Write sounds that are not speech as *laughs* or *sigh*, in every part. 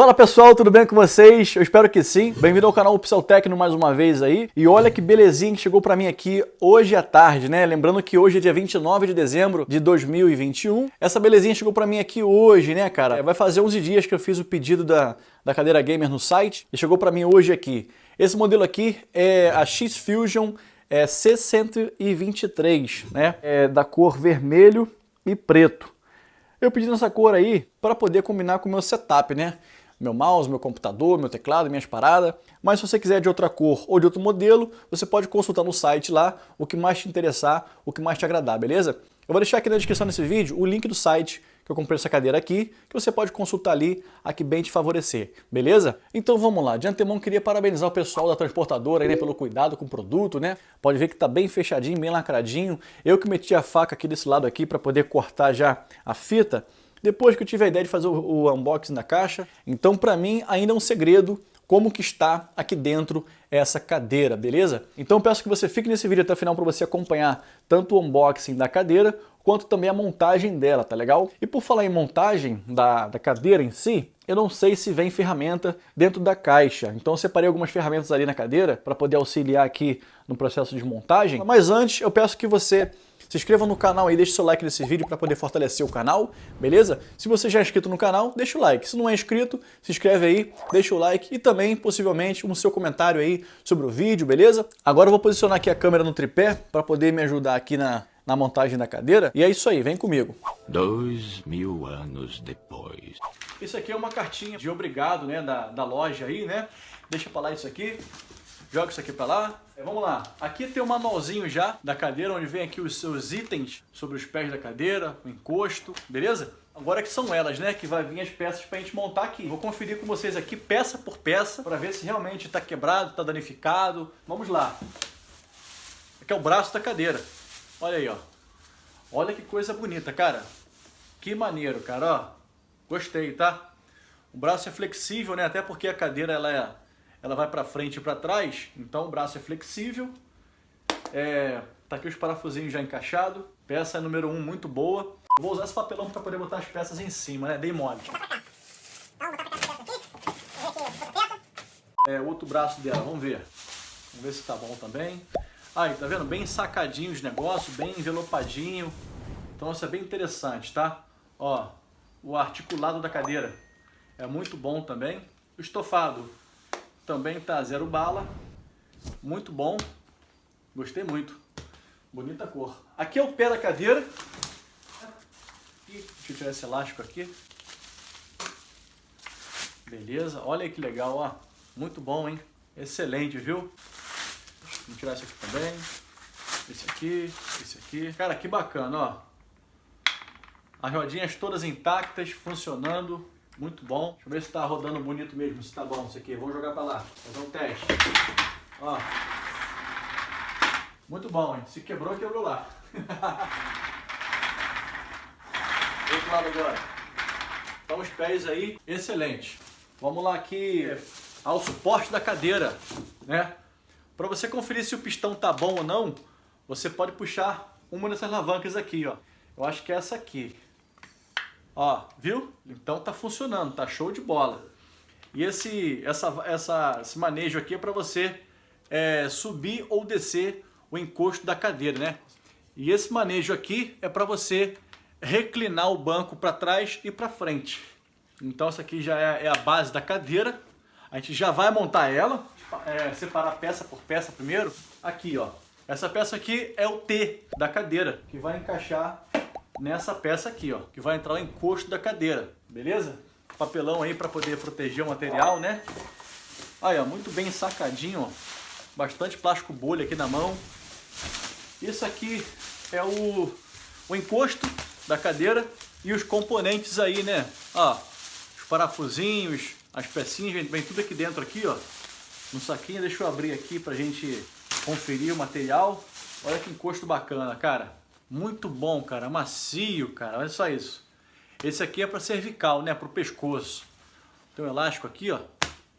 Fala pessoal, tudo bem com vocês? Eu espero que sim. Bem-vindo ao canal Pixel Tecno mais uma vez aí. E olha que belezinha que chegou pra mim aqui hoje à tarde, né? Lembrando que hoje é dia 29 de dezembro de 2021. Essa belezinha chegou pra mim aqui hoje, né, cara? Vai fazer 11 dias que eu fiz o pedido da, da cadeira gamer no site e chegou pra mim hoje aqui. Esse modelo aqui é a X-Fusion é C123, né? É da cor vermelho e preto. Eu pedi nessa cor aí para poder combinar com o meu setup, né? Meu mouse, meu computador, meu teclado, minhas paradas. Mas se você quiser de outra cor ou de outro modelo, você pode consultar no site lá o que mais te interessar, o que mais te agradar, beleza? Eu vou deixar aqui na descrição desse vídeo o link do site que eu comprei essa cadeira aqui, que você pode consultar ali a que bem te favorecer, beleza? Então vamos lá, de antemão queria parabenizar o pessoal da transportadora aí, né, pelo cuidado com o produto, né? Pode ver que tá bem fechadinho, bem lacradinho. Eu que meti a faca aqui desse lado aqui para poder cortar já a fita, depois que eu tive a ideia de fazer o, unboxing da caixa. Então para mim ainda é um segredo como que está aqui dentro essa cadeira, beleza? Então peço que você fique nesse vídeo até o final para você acompanhar tanto o unboxing da cadeira, quanto também a montagem dela, tá legal? E por falar em montagem da, da cadeira em si, eu não sei se vem ferramenta dentro da caixa. Então eu separei algumas ferramentas ali na cadeira para poder auxiliar aqui no processo de montagem. Mas antes eu peço que você se inscreva no canal aí, deixe seu like nesse vídeo para poder fortalecer o canal, beleza? Se você já é inscrito no canal, deixa o like. Se não é inscrito, se inscreve aí, deixa o like e também, possivelmente, um seu comentário aí sobre o vídeo, beleza? Agora eu vou posicionar aqui a câmera no tripé para poder me ajudar aqui na, na montagem da cadeira. E é isso aí, vem comigo. Dois mil anos depois. Isso aqui é uma cartinha de obrigado, né, da, da loja aí, né? Deixa pra lá isso aqui. Joga isso aqui pra lá. É, vamos lá. Aqui tem um manualzinho já da cadeira, onde vem aqui os seus itens sobre os pés da cadeira, o encosto, beleza? Agora que são elas, né, que vai vir as peças pra gente montar aqui. Vou conferir com vocês aqui peça por peça, para ver se realmente tá quebrado, tá danificado. Vamos lá. Aqui é o braço da cadeira. Olha aí, ó. Olha que coisa bonita, cara. Que maneiro, cara, ó. Gostei, tá? O braço é flexível, né? Até porque a cadeira ela, é, ela vai para frente e para trás, então o braço é flexível. É, tá aqui os parafusinhos já encaixados. Peça número 1 um, muito boa. vou usar esse papelão para poder botar as peças em cima, né? Dei mole. É, outro braço dela, vamos ver. Vamos ver se tá bom também. Aí, tá vendo? Bem sacadinho os negócios, bem envelopadinho. Então isso é bem interessante, tá? Ó, o articulado da cadeira é muito bom também. O estofado também tá zero bala. Muito bom. Gostei muito. Bonita cor. Aqui é o pé da cadeira. Deixa eu tirar esse elástico aqui. Beleza. Olha que legal, ó. Muito bom, hein? Excelente, viu? Tirar esse aqui também. Esse aqui, esse aqui. Cara, que bacana, ó. As rodinhas todas intactas, funcionando. Muito bom. Deixa eu ver se tá rodando bonito mesmo, se tá bom isso aqui. Vamos jogar pra lá, fazer um teste. Ó. Muito bom, hein? Se quebrou, quebrou lá. *laughs* Outro lado agora. Então os pés aí, excelente. Vamos lá aqui ao suporte da cadeira, né? Para você conferir se o pistão tá bom ou não, você pode puxar uma dessas alavancas aqui, ó. Eu acho que é essa aqui. Ó, viu? Então tá funcionando, tá show de bola. E esse, essa, essa, esse manejo aqui é para você é, subir ou descer o encosto da cadeira, né? E esse manejo aqui é para você reclinar o banco para trás e para frente. Então essa aqui já é, é a base da cadeira. A gente já vai montar ela é, separar peça por peça primeiro. Aqui, ó. Essa peça aqui é o T da cadeira, que vai encaixar nessa peça aqui, ó. Que vai entrar o encosto da cadeira, beleza? Papelão aí para poder proteger o material, né? Aí, ó, muito bem sacadinho, ó. Bastante plástico bolha aqui na mão. Isso aqui é o, o encosto da cadeira e os componentes aí, né? Ó, os parafusinhos, as pecinhas, vem tudo aqui dentro aqui, ó no saquinho. Deixa eu abrir aqui pra gente conferir o material. Olha que encosto bacana, cara. Muito bom, cara. Macio, cara. Olha só isso. Esse aqui é para cervical, né? Para o pescoço. Tem um elástico aqui, ó.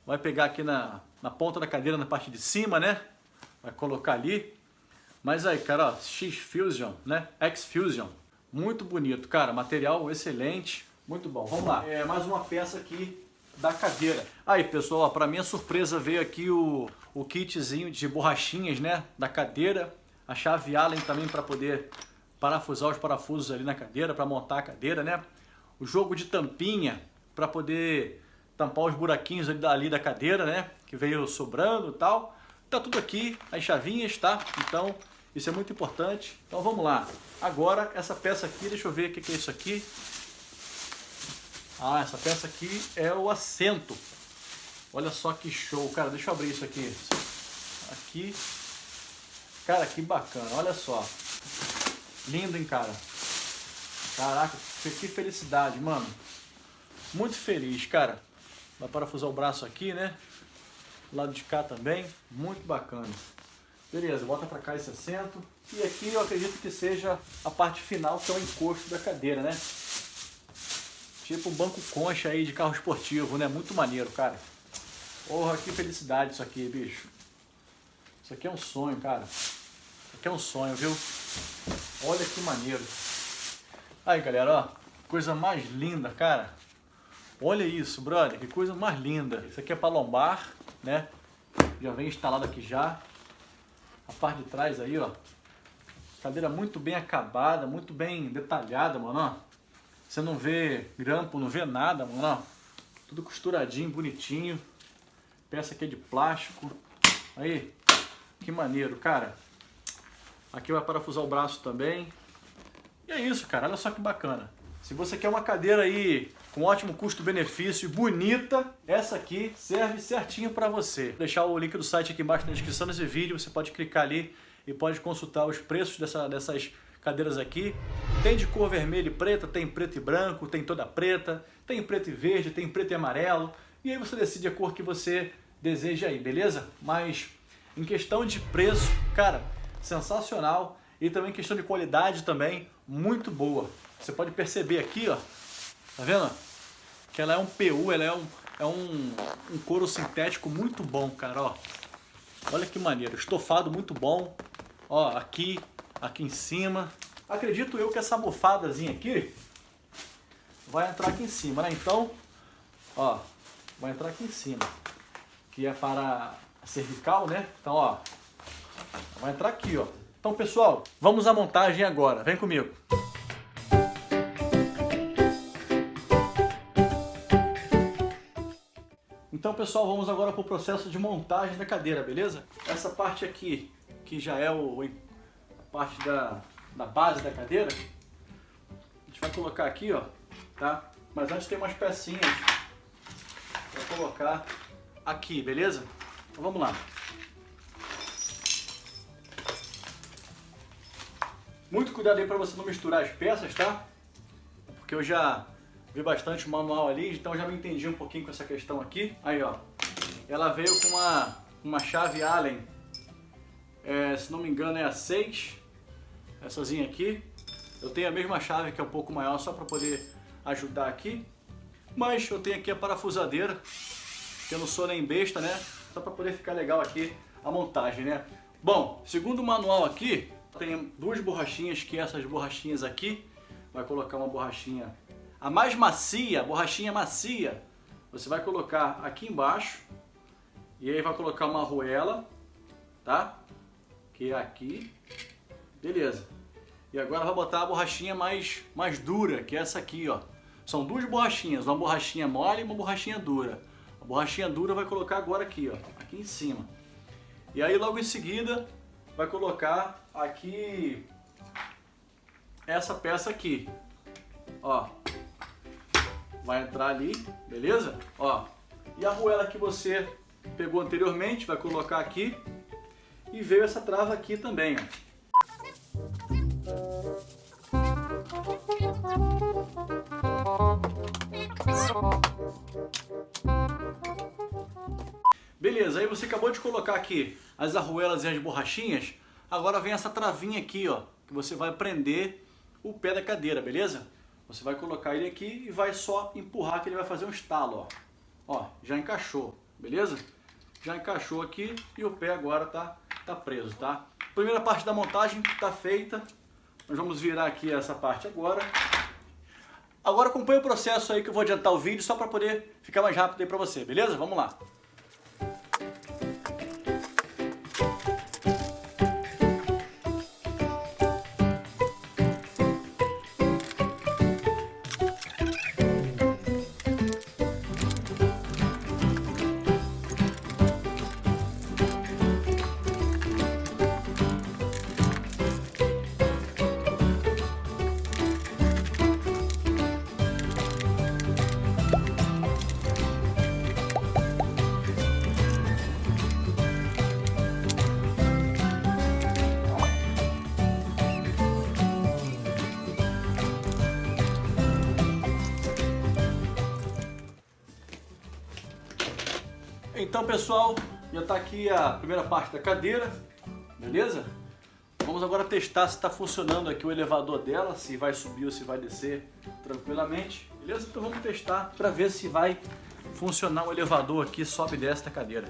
Vai pegar aqui na, na ponta da cadeira, na parte de cima, né? Vai colocar ali. Mas aí, cara, ó. X-Fusion, né? X-Fusion. Muito bonito, cara. Material excelente. Muito bom. Vamos lá. É mais uma peça aqui da cadeira. Aí, pessoal, para minha surpresa veio aqui o, o kitzinho de borrachinhas, né, da cadeira, a chave Allen também para poder parafusar os parafusos ali na cadeira, para montar a cadeira, né? O jogo de tampinha para poder tampar os buraquinhos ali da, ali da cadeira, né? Que veio sobrando e tal. Tá tudo aqui, as chavinhas, tá? Então, isso é muito importante. Então vamos lá. Agora, essa peça aqui, deixa eu ver o que, que é isso aqui. Ah, essa peça aqui é o assento. Olha só que show, cara. Deixa eu abrir isso aqui. Aqui. Cara, que bacana. Olha só. Lindo, hein, cara. Caraca, que felicidade, mano. Muito feliz, cara. Vai parafusar o braço aqui, né? Lado de cá também. Muito bacana. Beleza, bota pra cá esse assento. E aqui eu acredito que seja a parte final, que é o encosto da cadeira, né? Tipo um banco concha aí de carro esportivo, né? Muito maneiro, cara. Porra, que felicidade isso aqui, bicho. Isso aqui é um sonho, cara. Aqui é um sonho, viu? Olha que maneiro. Aí, galera, ó. Coisa mais linda, cara. Olha isso, brother. Que coisa mais linda. Isso aqui é para lombar, né? Já vem instalado aqui já. A parte de trás aí, ó. Cadeira muito bem acabada, muito bem detalhada, mano, ó. Você não vê grampo, não vê nada, mano. Tudo costuradinho, bonitinho. Peça aqui é de plástico. Aí, que maneiro, cara. Aqui vai parafusar o braço também. E é isso, cara. Olha só que bacana. Se você quer uma cadeira aí com ótimo custo-benefício e bonita, essa aqui serve certinho para você. Vou deixar o link do site aqui embaixo na descrição desse vídeo, você pode clicar ali e pode consultar os preços dessa, dessas cadeiras aqui. Tem de cor vermelha e preta, tem preto e branco, tem toda preta, tem preto e verde, tem preto e amarelo. E aí você decide a cor que você deseja aí, beleza? Mas em questão de preço, cara, sensacional. E também questão de qualidade também, muito boa. Você pode perceber aqui, ó, tá vendo? Que ela é um PU, ela é um, é um, um couro sintético muito bom, cara, ó. Olha que maneiro, estofado muito bom. Ó, aqui, aqui em cima. Acredito eu que essa almofadazinha aqui vai entrar aqui em cima, né? Então, ó, vai entrar aqui em cima. Que é para a cervical, né? Então, ó, vai entrar aqui, ó. Então, pessoal, vamos à montagem agora. Vem comigo. Então, pessoal, vamos agora para o processo de montagem da cadeira, beleza? Essa parte aqui, que já é o, a parte da, da base da cadeira, a gente vai colocar aqui, ó, tá? Mas antes tem umas pecinhas para colocar aqui, beleza? Então vamos lá. Muito cuidado aí para você não misturar as peças, tá? Porque eu já vi bastante o manual ali, então já me entendi um pouquinho com essa questão aqui. Aí, ó. Ela veio com uma, uma chave Allen, é, se não me engano é a 6,essazinha aqui. Eu tenho a mesma chave que é um pouco maior, só para poder ajudar aqui. Mas eu tenho aqui a parafusadeira, que eu não sou nem besta, né? Só para poder ficar legal aqui a montagem, né? Bom, segundo o manual aqui, tem duas borrachinhas, que essas borrachinhas aqui, vai colocar uma borrachinha, a mais macia, borrachinha macia, você vai colocar aqui embaixo, e aí vai colocar uma arruela, tá? Que é aqui, beleza. E agora vai botar a borrachinha mais, mais dura, que é essa aqui, ó. São duas borrachinhas, uma borrachinha mole e uma borrachinha dura. A borrachinha dura vai colocar agora aqui, ó, aqui em cima. E aí logo em seguida vai colocar aqui essa peça aqui. Ó. Vai entrar ali, beleza? Ó. E a arruela que você pegou anteriormente, vai colocar aqui. E veio essa trava aqui também, ó. Beleza, aí você acabou de colocar aqui as arruelas e as borrachinhas, agora vem essa travinha aqui, ó, que você vai prender o pé da cadeira, beleza? Você vai colocar ele aqui e vai só empurrar que ele vai fazer um estalo, ó. Ó, já encaixou, beleza? Já encaixou aqui e o pé agora tá, tá preso, tá? Primeira parte da montagem tá feita. Nós vamos virar aqui essa parte agora. Agora acompanha o processo aí que eu vou adiantar o vídeo só para poder ficar mais rápido aí para você, beleza? Vamos lá. Então, pessoal, já está aqui a primeira parte da cadeira, beleza? Vamos agora testar se está funcionando aqui o elevador dela, se vai subir ou se vai descer tranquilamente, beleza? Então vamos testar para ver se vai funcionar o elevador aqui, sobe desta cadeira.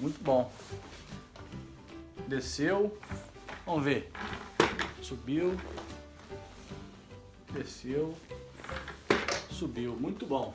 Muito bom. Desceu, vamos ver. Subiu, desceu, subiu, muito bom.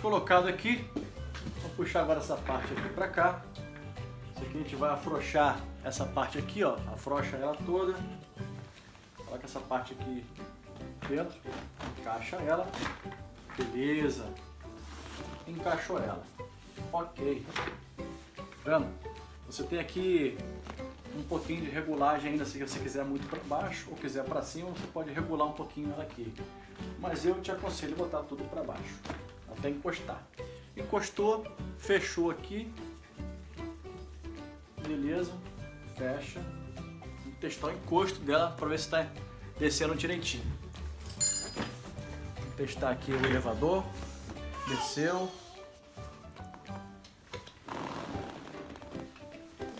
Colocada aqui. Vou puxar agora essa parte aqui para cá. Isso aqui a gente vai afrouxar essa parte aqui, ó. Afrouxa ela toda. Coloca essa parte aqui dentro. Encaixa ela. Beleza. Encaixou ela. Ok. Vendo? Você tem aqui um pouquinho de regulagem ainda, se você quiser muito para baixo ou quiser para cima, você pode regular um pouquinho ela aqui. Mas eu te aconselho botar tudo para baixo, até encostar. Encostou, fechou aqui, beleza, fecha. Vamos testar o encosto dela para ver se está descendo direitinho. Vou testar aqui o elevador, desceu.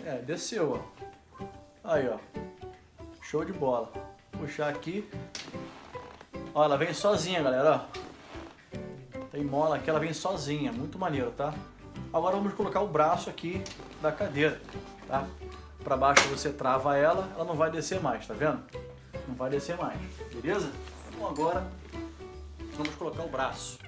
É, desceu, ó. Aí, ó. Show de bola. Puxar aqui. Ó, ela vem sozinha, galera, ó. Tem mola aqui, ela vem sozinha. Muito maneiro, tá? Agora vamos colocar o braço aqui da cadeira, tá? Pra baixo você trava ela, ela não vai descer mais, tá vendo? Não vai descer mais, beleza? Então agora vamos colocar o braço.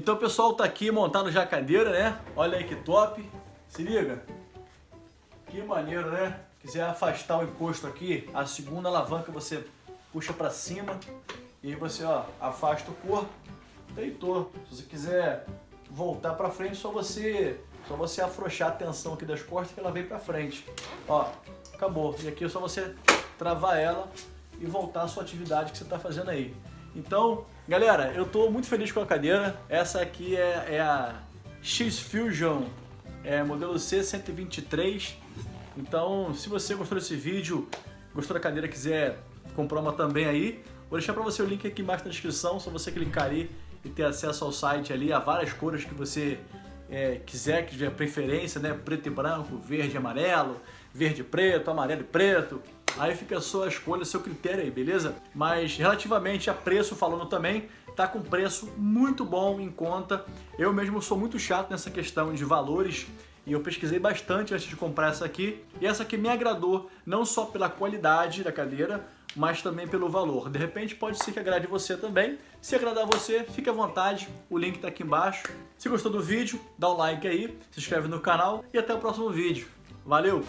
Então o pessoal tá aqui montando já a cadeira, né? Olha aí que top. Se liga. Que maneiro, né? Quiser afastar o encosto aqui, a segunda alavanca você puxa para cima e aí você ó, afasta o corpo, deitou. Se você quiser voltar para frente, só você só você afrouxar a tensão aqui das costas que ela vem para frente. Ó, acabou. E aqui é só você travar ela e voltar à sua atividade que você está fazendo aí. Então, galera, eu estou muito feliz com a cadeira. Essa aqui é, é a X-Fusion é, modelo C123. Então, se você gostou desse vídeo, gostou da cadeira, quiser comprar uma também aí, vou deixar para você o link aqui embaixo na descrição, só você clicar ali e ter acesso ao site ali, a várias cores que você é, quiser, que tiver preferência, né? Preto e branco, verde e amarelo, verde e preto, amarelo e preto, Aí fica a sua escolha, seu critério aí, beleza? Mas relativamente a preço falando também, tá com preço muito bom em conta. Eu mesmo sou muito chato nessa questão de valores E eu pesquisei bastante antes de comprar essa aqui. E essa aqui me agradou, não só pela qualidade da cadeira, mas também pelo valor. De repente pode ser que agrade você também. Se agradar você, fique à vontade, o link está aqui embaixo. Se gostou do vídeo, dá um like aí, se inscreve no canal e até o próximo vídeo. Valeu!